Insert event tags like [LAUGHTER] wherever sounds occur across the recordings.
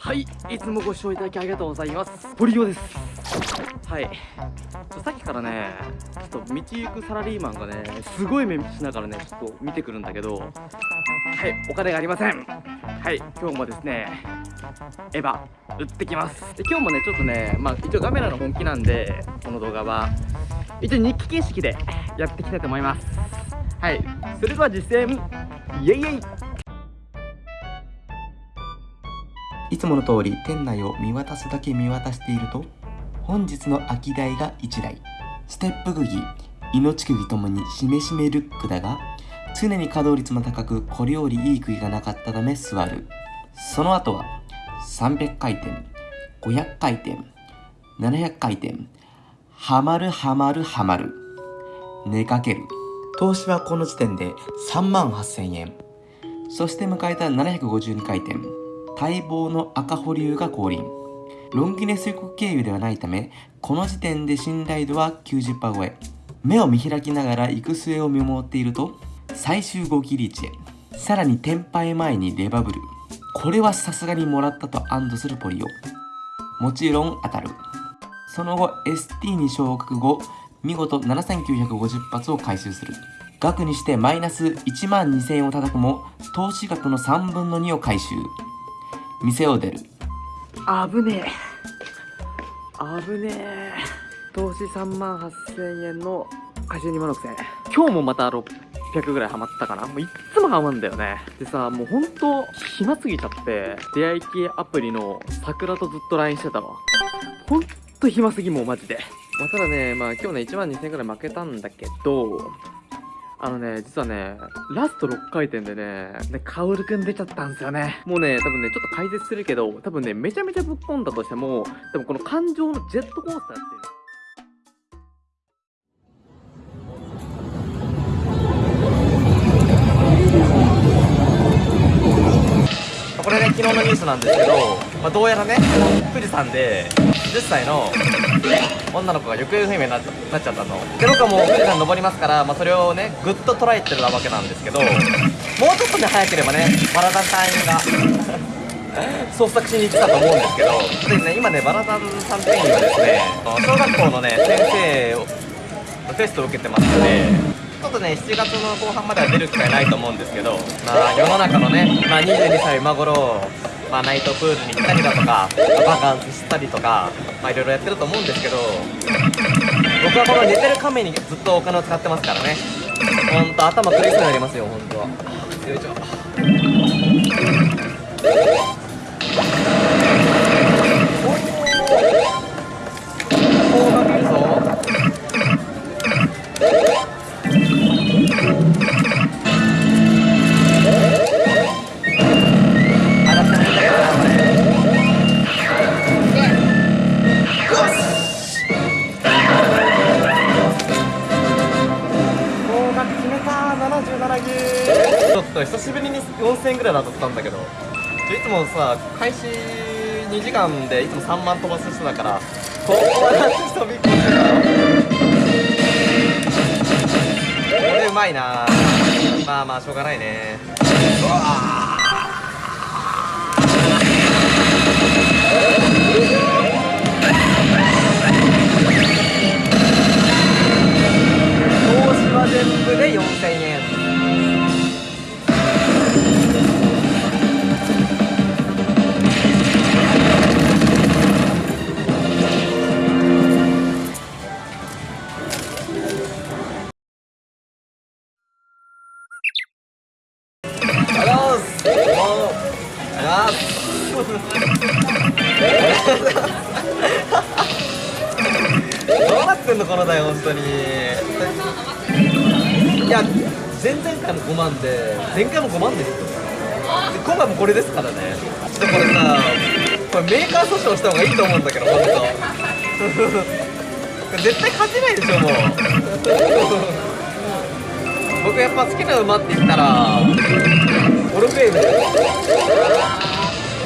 はいいつもご視聴いただきありがとうございます。堀尾です。はい。さっきからねちょっと道行くサラリーマンがねすごい目しながらねちょっと見てくるんだけどはいお金がありません。はい今日もですねエヴァ売ってきます。で今日もねちょっとねまあ一応カメラの本気なんでこの動画は一応日記形式でやっていきたいと思います。はいそれでは実践イエイイエイ。いつもの通り店内を見渡すだけ見渡していると本日の空き台が1台。ステップ釘命釘ともにしめしめルックだが常に稼働率も高くこれよりいい釘がなかったため座る。その後は300回転500回転700回転はまるはまるはまる。寝かける。投資はこの時点で3万8000円。そして迎えた752回転。待望の赤保留が降臨。ロンギネス予告経由ではないためこの時点で信頼度は90%超え。目を見開きながら行く末を見守っていると最終号切り位置へ。さらにテンパイ前にレバブル。これはさすがにもらったと安堵するポリオ。もちろん当たる。その後 ST に昇格後見事7950発を回収する。額にしてマイナス1万2000円を叩くも投資額の3分の2を回収。店を出る。危ねえ。危ねえ。投資3万8000円の回収2万6000円今日もまた600ぐらいハマったかな。もういっつもハマんだよね。でさもうほんと暇すぎちゃって出会い系アプリの桜とずっと LINE してたわ。ほんと暇すぎもうマジで。まあ、ただね、まあ今日ね1万2000円ぐらい負けたんだけど、あのね、実はね、ラスト6回転でね、ね、カオルくん出ちゃったんですよね。もうね、多分ね、ちょっと解説するけど、多分ね、めちゃめちゃぶっ込んだとしても、多分この感情のジェットコースターっていう。これね、昨日のニュースなんですけど、まあ、どうやらね、富士山で10歳の女の子が行方不明になっちゃったの。で、僕はもう富士山登りますから、まあ、それをね、ぐっと捉えてるわけなんですけど、もうちょっとね、早ければね、バラダン隊員が [LAUGHS] 捜索しに行ってたと思うんですけど、でね、今ね、バラダンさん店員がですね、小学校のね、先生をテストを受けてますので、ちょっとね、7月の後半までは出る機会ないと思うんですけど、まあ、世の中のね、まあ、22歳今頃、まあ、ナイトプールに行ったりだとか、バカンスしたりとか、まあ、いろいろやってると思うんですけど、僕はこの寝てる亀にずっとお金を使ってますからね。ほんと、頭苦しくなりますよ、ほんと。よいしょ。お久しぶりに4000円ぐらい当たったんだけどいつもさ開始2時間でいつも3万飛ばす人だからここはだって人びっこしたこれうまいな。まあまあしょうがないね。うわ前々回も5万で前回も5万ですよで今回もこれですからね。ちょっとこれさこれメーカー訴訟した方がいいと思うんだけど本当。[LAUGHS] 絶対勝てないでしょもう。[LAUGHS] 僕やっぱ好きな馬って言ったらオルフェーベル。オ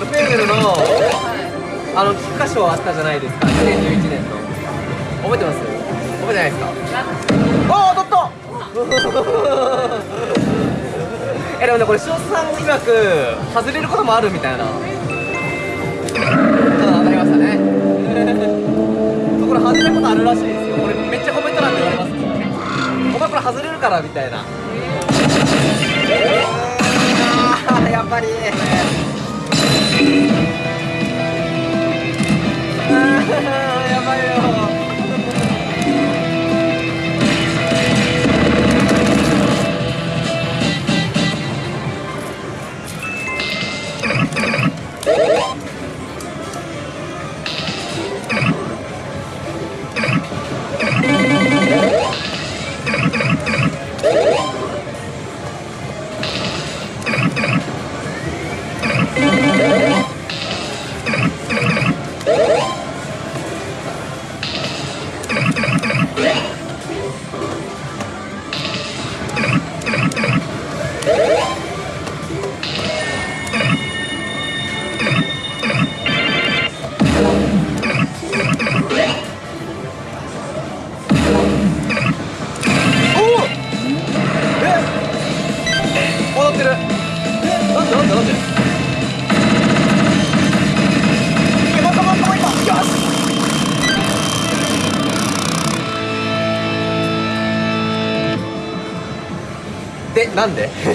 ルフェーベルのあの菊花賞あったじゃないですか2011年の。覚えてます？覚えてないですか？ああ当たった！えでもねこれ潮田さん曰く外れることもあるみたいな。ただ当たりましたね。[LAUGHS] そうこれ外れることあるらしいですよ。これめっちゃコメント欄で言われますお前これ外れるからみたいな。あやっぱり。やばいよ。Woo! [LAUGHS]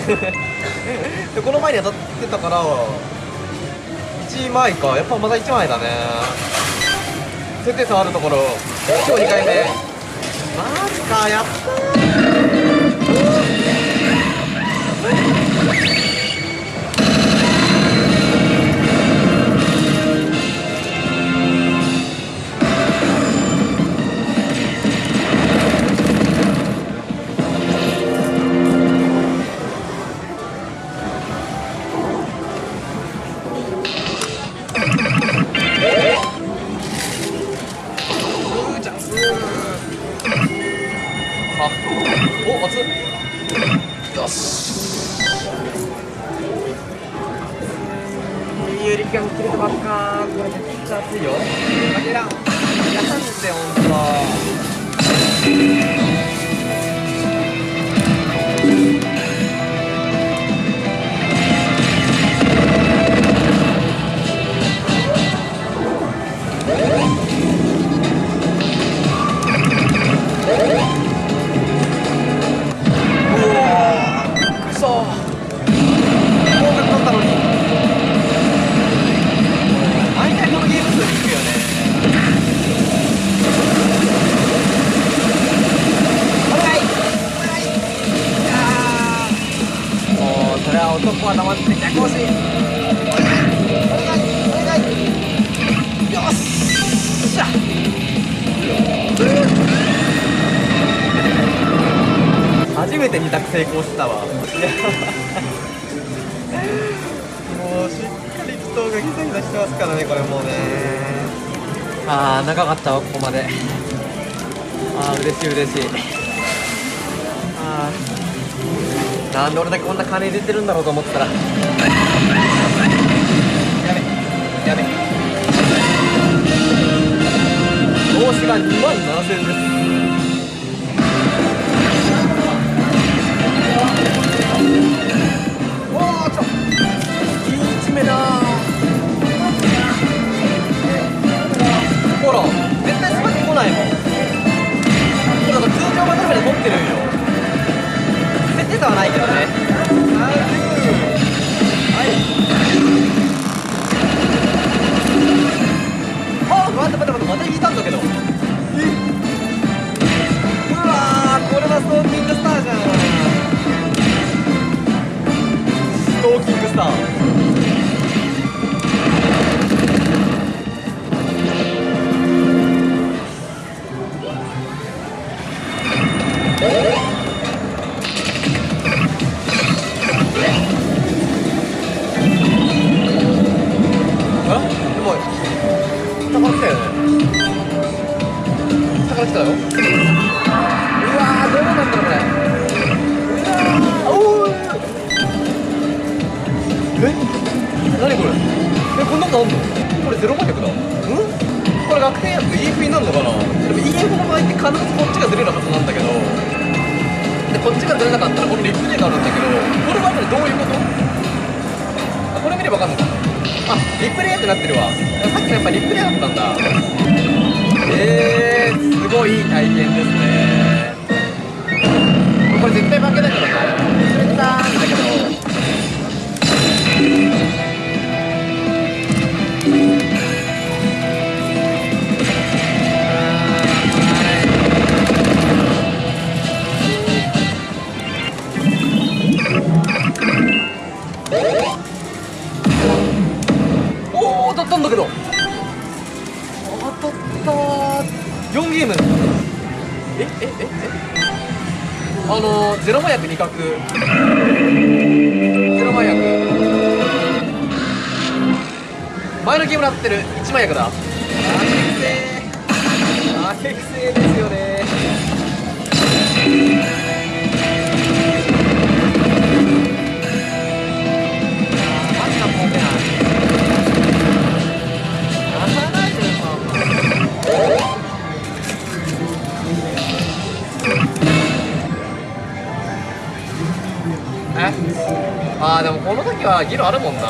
[LAUGHS] でこの前に当たってたから1枚か。やっぱまだ1枚だね。設定差あるところ。今日2回目。マジかやった成功したわ。もうしっかり祈祷がギザギザしてますからねこれもうね。あー長かったわここまで。あー嬉しい嬉しい。あー。なんで俺だけこんな金入れてるんだろうと思ったら。やべやべ。投資が2万7000ですめだ。ほら絶対スパッ来ないもん。これだから通常バトルで持ってるんよ。設定差はないけどね。がずれなかったらこのリプレイがあるんだけどこれはねどういうこと？あこれ見ればわかんのか。あリプレイってなってるわ。さっきのやっぱリプレイだったんだ。えー、すごいいい体験ですね。これ絶対負けだけどね絶対だけどゲームええええ？あのゼロ麻薬2角。ゼロ麻薬前のゲームなってる1麻薬だあけくせー。[LAUGHS] くせーですよでもこの時はギロあるもんな。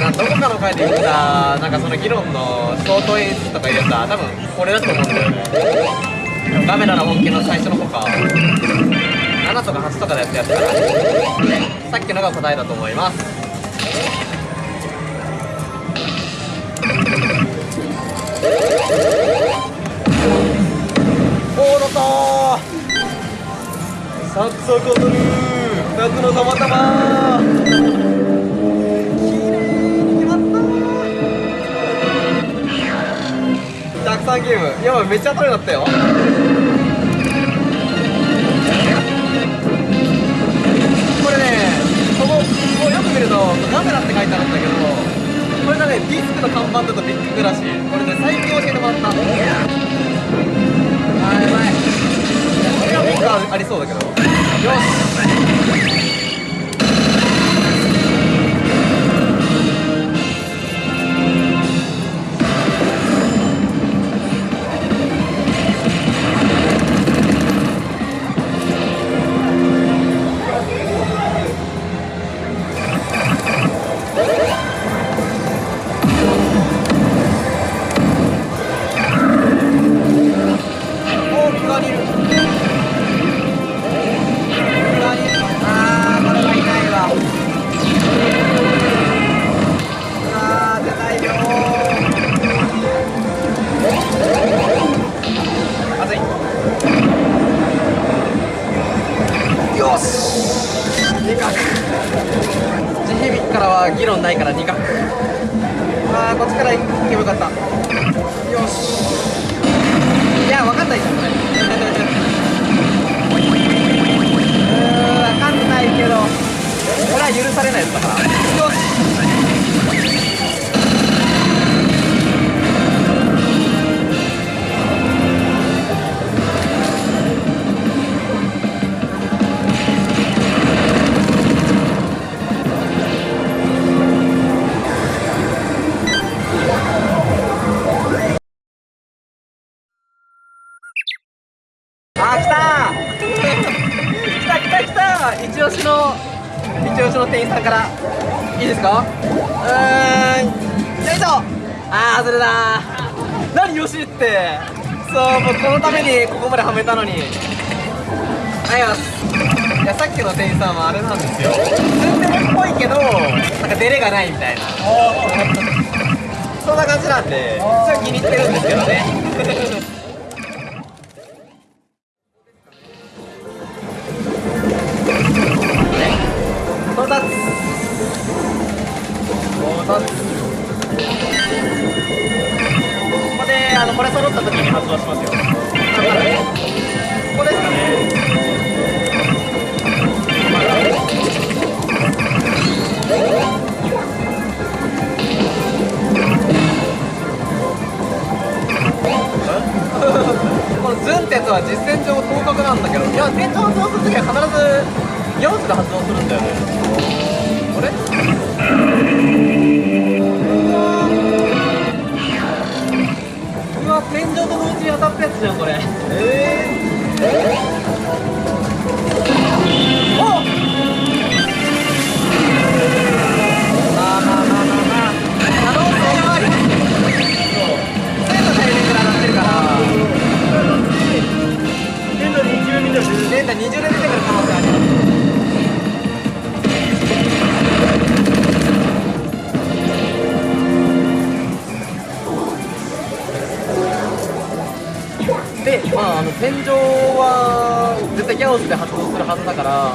などこかの回で言ったなんかその議論のショート演出とか言うた多分これだと思うんだよね。ガメラの本家の最初の方か。7とか8とかでやったやつかなさっきのが答えだと思います。おー乗ったーサクサク踊る。夏のたまたま。綺麗に決まった。ー103ゲーム。やばいめっちゃ当たりだったよ。これねこここうよく見るとガメラって書いてあるんだけどこれがねディスクの看板だとビッググラシこれね最近教えてもらったあーやばい。これはビッグありそうだけど。よし。about. さんから。いいですか？うーん、よいしょあー、外れだー何よしってそう、もうこのためにここまではめたのに。はい、ます。いや、さっきの店員さんはあれなんですよ。ツンデレっぽいけど、なんかデレがないみたいな。そんな感じなんで、すごい気に入ってるんですけどね。ここであのこれ揃った時に発動しますよ。ここですかね。[LAUGHS] このズンってつは実戦上広角なんだけどいや天井発動するときは必ず4つで発動するんだよね。が天井と同時に当たったやつじゃんこれ。えー、えー、の20年だ出てからで、まあ、あの天井は絶対ギャオスで発動するはずだから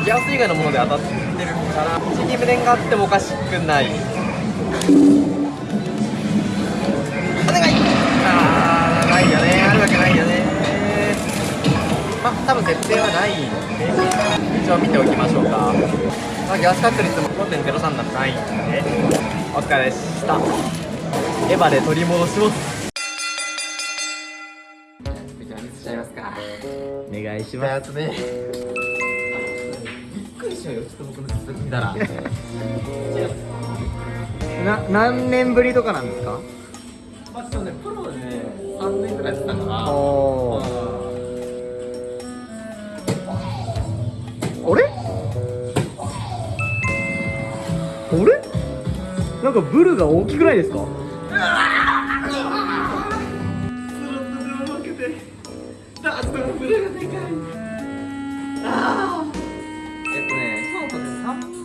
ギャオス以外のもので当たってるから地に無念があってもおかしくない。お願い。あーないよね。あるわけないよね。まあ多分設定はないんで一応見ておきましょうか、まあ、ギャス確率も5.03なんないんでお疲れでした。エヴァで取り戻します。いしやつねびっくりしようよちょっと僕の実力見たら。な何年ぶりとかなんですか？まあちょっとねプロでね3年ぐらいやってたから。おあれ？あれ？なんかブルが大きくないですか？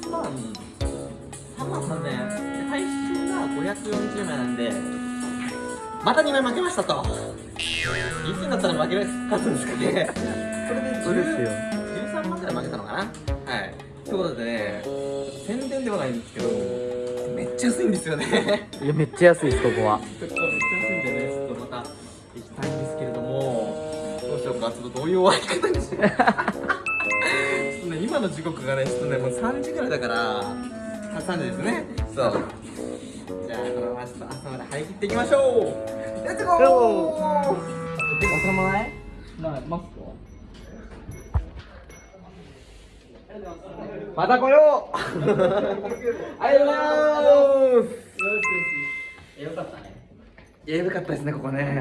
ね、3万、3万3000円。で体重が540枚なんで、また2枚負けましたと。いつになったら負け勝つんですかね。これでそうですよ13万くらい負けたのかなはい。ということでね、宣伝ではないんですけど、めっちゃ安いんですよね。いやめっちゃ安いですここはちょっとめっちゃ安いんでね、ちょっとまた行きたいんですけれども、どうしようか、ちょっとどういう終わり方にしようか。今の時刻がね、ちょっとね、もう3時ぐらいだから、3時ですね。そう。じゃあ、このままちょっと朝まで張り切っていきましょう。レッツゴー。朝前なマスクはまた来よう。ありがとうございます。よかったね。いや、よかったですね、ここね。